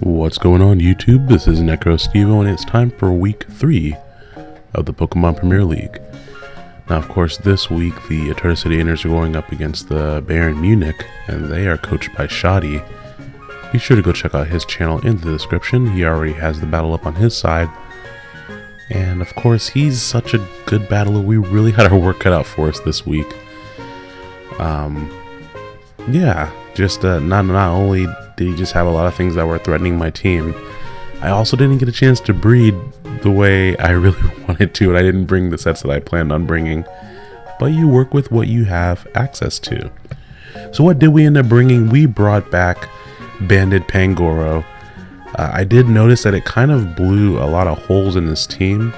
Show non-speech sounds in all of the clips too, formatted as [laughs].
What's going on YouTube? This is NecroStevo and it's time for week 3 of the Pokemon Premier League. Now of course this week the Eterna City Inners are going up against the Bayern Munich and they are coached by Shoddy. Be sure to go check out his channel in the description, he already has the battle up on his side. And of course he's such a good battler, we really [laughs] had our work cut out for us this week. Um, yeah, just uh, not, not only he just have a lot of things that were threatening my team, I also didn't get a chance to breed the way I [laughs] really [laughs] wanted to, and I didn't bring the sets that I planned on bringing. But you work with what you have access to. So what did we end up bringing? We brought back Banded Pangoro. Uh, I did notice that it kind of blew a lot of holes in this team,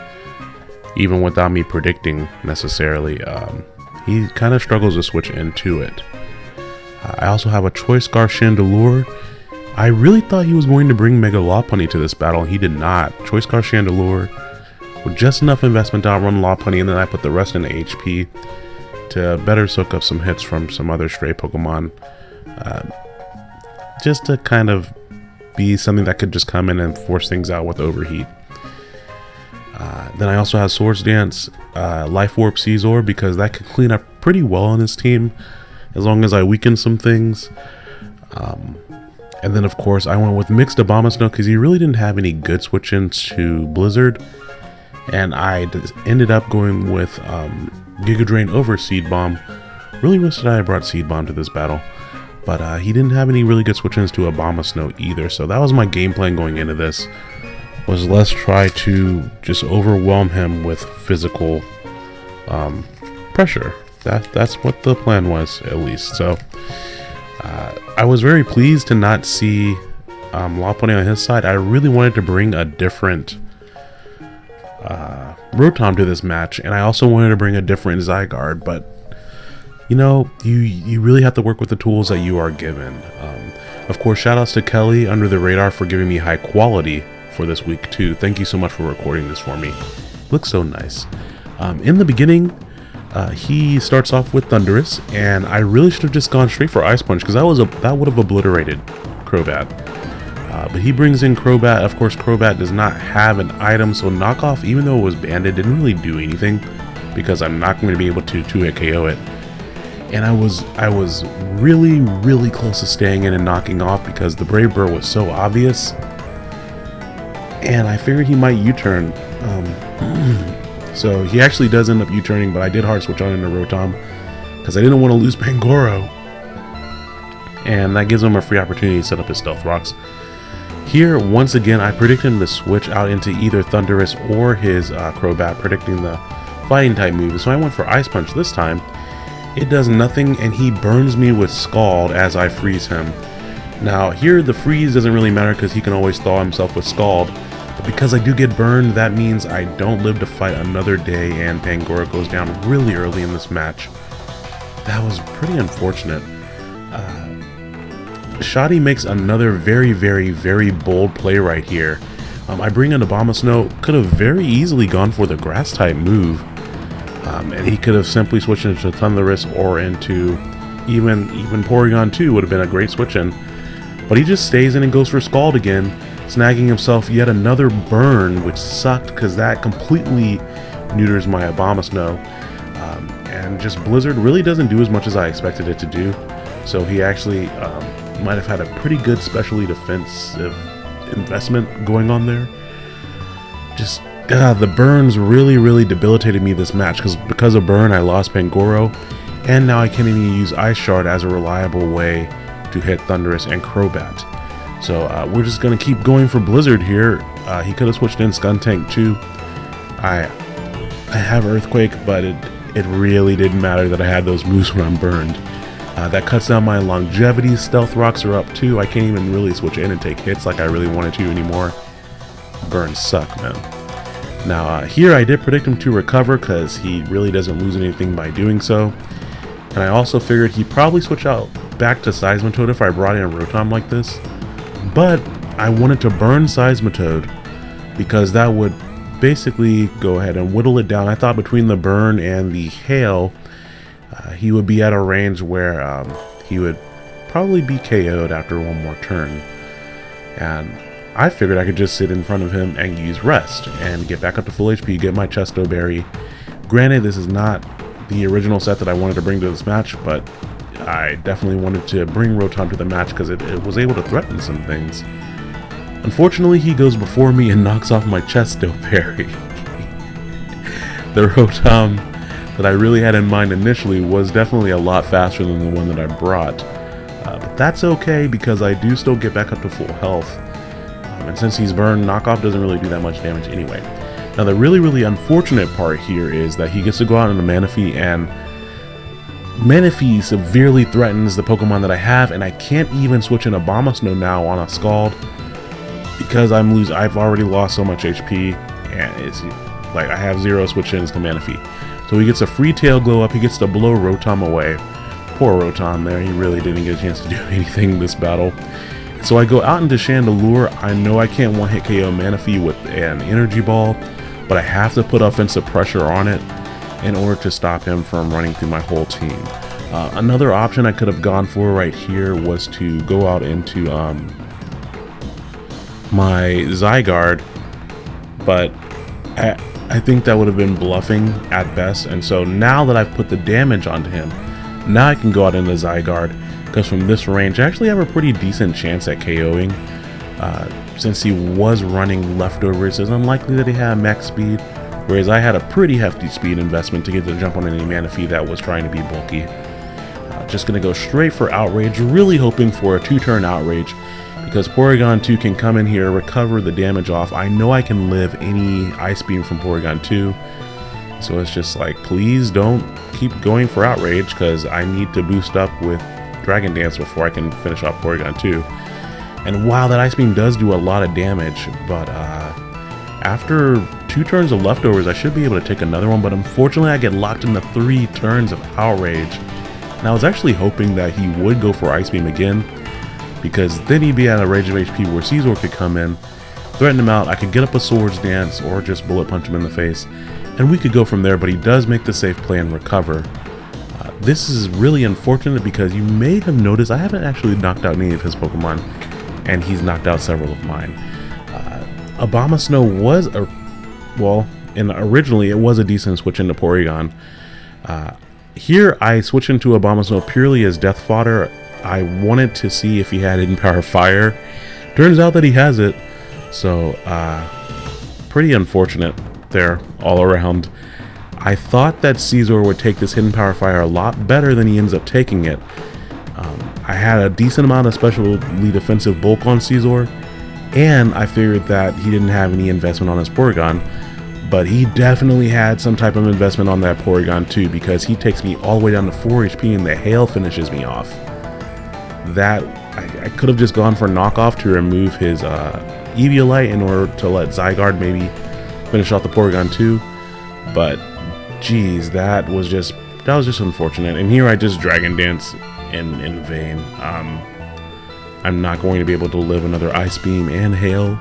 even without me predicting necessarily. Um, he kind of struggles to switch into it. I also have a Choice Scarf Chandelure. I really thought he was going to bring Mega Lopunny to this battle, and he did not. Choice Scarf Chandelure with just enough investment to outrun Lopunny, and then I put the rest into HP to better soak up some hits from some other stray Pokemon. Uh, just to kind of be something that could just come in and force things out with Overheat. Uh, then I also have Swords Dance, uh, Life Orb Scizor because that could clean up pretty well on this team as long as I weaken some things. Um, and then of course I went with Mixed Abomasnow because he really didn't have any good switch-ins to Blizzard. And I ended up going with um, Giga Drain over Seed Bomb. Really wish that I brought Seed Bomb to this battle. But uh, he didn't have any really good switch-ins to Abomasnow either. So that was my game plan going into this was let's try to just overwhelm him with physical um, pressure. That that's what the plan was, at least. So uh, I was very pleased to not see um, Lopunny on his side. I really wanted to bring a different uh, Rotom to this match, and I also wanted to bring a different Zygarde, but you know, you you really have to work with the tools that you are given. Um, of course, shoutouts to Kelly under the radar for giving me high quality for this week too. Thank you so much for recording this for me. Looks so nice. Um, in the beginning, uh, he starts off with Thundurus, and I really should have just gone straight for Ice Punch because that was a that would have obliterated Crobat. Uh, but he brings in Crobat. Of course, Crobat does not have an item, so knockoff, even though it was banded, didn't really do anything because I'm not going to be able to two-hit KO it. And I was I was really really close to staying in and knocking off because the Brave Bird was so obvious and I figured he might U-turn. Um, [clears throat] so he actually does end up U-turning, but I did hard switch on into Rotom because I didn't want to lose [laughs] Pangoro. And that gives him a free opportunity to set up his Stealth Rocks. Here, once again, I predicted him to switch out into either Thundurus or his uh, Crobat, predicting the Fighting type move. So I went for Ice Punch this time. It does nothing, and he burns me with Scald as I freeze him. Now, here the freeze doesn't really matter because he can always thaw himself with Scald, because I do get burned, that means I don't live to fight another day and Pangoro goes down really early in this match. That was pretty unfortunate. Uh, makes another very, very, very bold play right here. Um, I bring in Abomasnow, could have very easily gone for the grass type move. Um, and he could have simply switched into Thundurus or into even even Porygon 2 would have been a great switch in. But he just stays in and goes for Scald again snagging himself yet another burn, which sucked because that completely neuters my Abomasnow. Um, and just Blizzard really doesn't do as much as I expected it to do. So he actually um, might have had a pretty good specially defensive investment going on there. Just uh, the burns really, really debilitated me this match because because of burn I lost Pangoro, and now I can't even use Ice Shard as a reliable way to hit Thundurus and Crobat. So uh, we're just going to keep going for Blizzard here. Uh, he could have switched in Skuntank too. I I have Earthquake, but it, it really didn't matter that I had those moves when I'm burned. Uh, that cuts down my longevity. Stealth Rocks are up too. I can't even really switch in and take hits like I really wanted to anymore. Burns suck, man. Now, uh, here I did predict him to recover because he really doesn't lose anything by doing so. And I also figured he'd probably switch out back to Seismitoad if I brought in Rotom like this. But I wanted to burn Seismitoad because that would basically go ahead and whittle it down. I thought between the burn and the hail, uh, he would be at a range where um, he would probably be KO'd after one more turn. And I figured I could just sit in front of him and use rest and get back up to full HP, get my Chesto Berry. Granted, this is not the original set that I wanted to bring to this match, but I definitely wanted to bring Rotom to the match because it, it, was able to threaten some things. Unfortunately, he goes before me and [laughs] knocks off my Chesto Berry. [laughs] the Rotom that I really had in mind initially was definitely a lot faster than the one that I brought. Uh, but that's okay because I do still get back up to full health. Um, and since he's burned, knockoff doesn't really do that much damage anyway. Now the really, really unfortunate part here is that he gets to go out on a Manaphy and Manaphy severely threatens the Pokemon that I have and I can't even switch in Abomasnow now on a Scald because I'm lose. I've already lost so much HP and it's like I have zero switch-ins to Manaphy. So he gets a free tail glow up, he gets to blow Rotom away. Poor Rotom there, he really didn't get a chance to [laughs] do anything this battle. So I go out into Chandelure, I know I can't one-hit KO Manaphy with an Energy Ball, but I have to put offensive pressure on it in order to stop him from running through my whole team. Uh, another option I could have gone for right here was to go out into um, my Zygarde, but I, I think that would have been bluffing at best. And so now that I've put the damage onto him, now I can go out into Zygarde because from this range, I actually have a pretty decent chance at KOing. Uh, since he was running leftovers, it's unlikely that he had max speed, whereas I had a pretty hefty speed investment to get the jump on any Manaphy that was trying to be bulky. Uh, just going to go straight for Outrage, really hoping for a two-turn Outrage because Porygon 2 can come in here, recover the damage off. I know I can live any Ice Beam from Porygon 2, so it's just like, please don't keep going for Outrage, because I need to boost up with Dragon Dance before I can finish off Porygon 2. And while that Ice Beam does do a lot of damage, but uh, after two turns of leftovers, I should be able to take another one, but unfortunately I get locked into three turns of Outrage. And I was actually hoping that he would go for Ice Beam again, because then he'd be at a range of HP where Scizor could come in, threaten him out, I could get up a Swords Dance or just Bullet Punch him in the face, and we could go from there, but he does make the safe play and recover. Uh, this is really unfortunate because you may have noticed I haven't actually knocked out any of his Pokemon, and he's knocked out several of mine. Uh, Snow was a, well, and originally it was a decent switch into Porygon. Uh, here I switch into Abomasnow purely as death fodder I wanted to see if he had Hidden Power Fire. Turns out that he has it. So, uh, pretty unfortunate there all around. I thought that Scizor would take this Hidden Power Fire a lot better than he ends up taking it. Um, I had a decent amount of specially defensive bulk on Scizor, and I figured that he didn't have any investment on his Porygon, but he definitely had some type of investment on that Porygon too, because he takes me all the way down to 4 HP and the Hail finishes me off that I, I could have just gone for knockoff to remove his uh, Eviolite in order to let Zygarde maybe finish off the Porygon too, But geez, that was just that was just unfortunate. And here I just Dragon Dance in in vain. Um, I'm not going to be able to live another Ice Beam and Hail,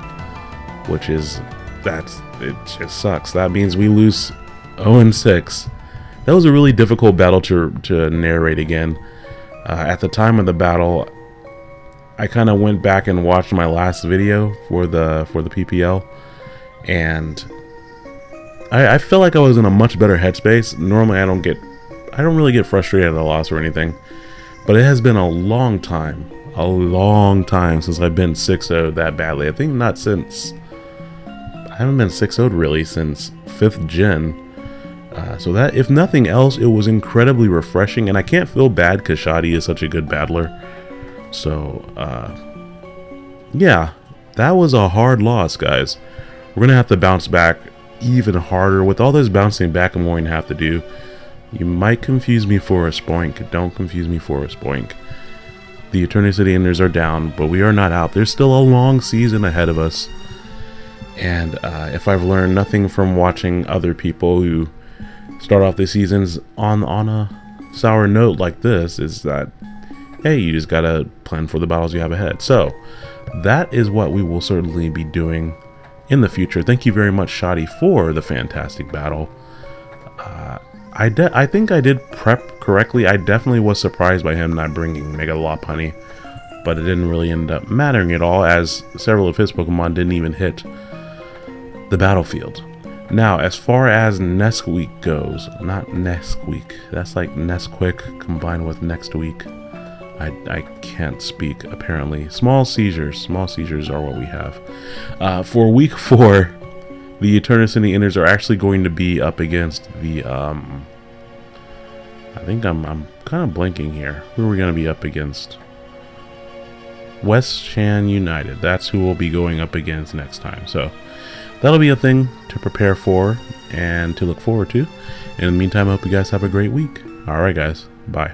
which is that's it just sucks. That means we lose 0 and 6. That was a really difficult battle to to narrate again. Uh, at the time of the battle, I kind of went back and watched my last video for the for the PPL, and I, I feel like I was in a much better headspace. Normally, I don't get, I don't really get frustrated at a loss or anything, but it has been a long time, a long time since I've been 6-0 that badly. I think not since, I haven't been 6-0 really since 5th gen. Uh, so that, if nothing else, it was incredibly refreshing, and I can't feel bad because Shadi is such a good battler. So, uh, yeah, that was a hard loss, guys. We're going to have to bounce back even harder. With all this bouncing back I'm going to have to do, you might confuse me for a spoink. Don't confuse me for a spoink. The Eternity City Enders are down, but we are not out. There's still a long season ahead of us. And uh, if I've learned nothing from watching other people who start off the seasons on on a sour note like this is that hey you just gotta plan for the battles you have ahead so that is what we will certainly be doing in the future thank you very much Shadi for the fantastic battle uh, I, I think I did prep correctly I definitely was surprised by him not bringing Mega Lopunny but it didn't really end up mattering at all as several of his Pokemon didn't even hit the battlefield. Now, as far as Nesquik goes, not Nesquik, that's like Nesquik combined with next week. I, I can't speak, apparently. Small seizures. Small seizures are what we have. Uh, for week [laughs] four, the Eternus and the Inners are actually going to be up against the, um... I think I'm, I'm kind of blinking here. Who are we going to be up against? West Chan United. That's who we'll be going up against next time. So, that'll be a thing to prepare for and to look forward to. In the meantime, I hope you guys have a great week. Alright guys, bye.